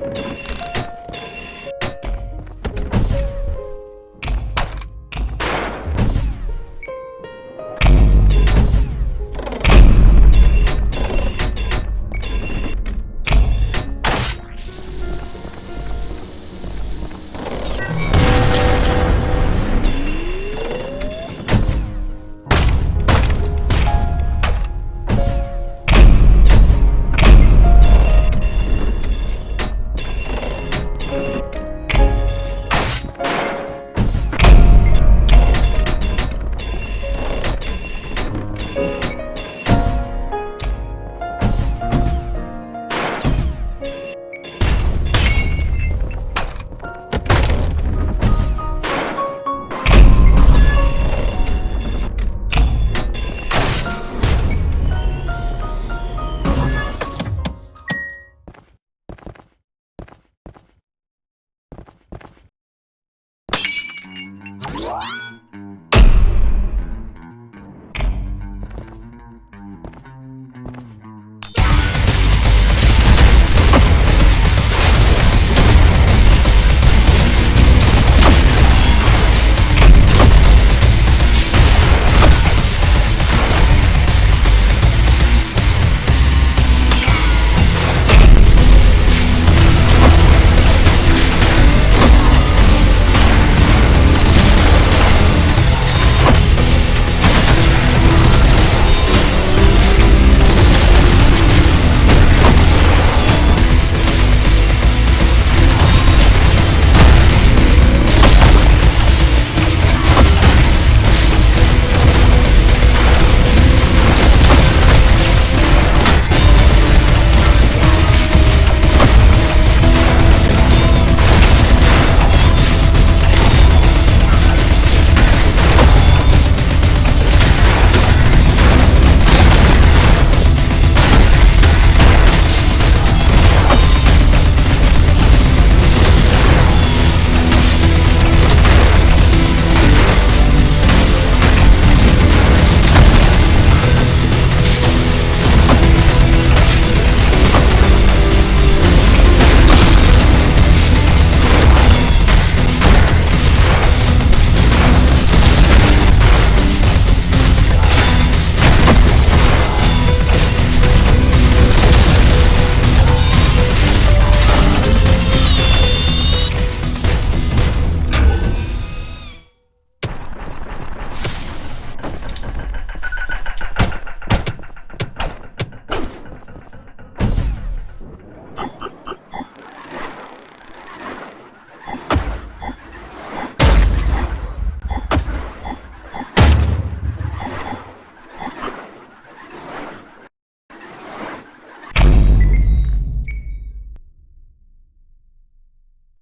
you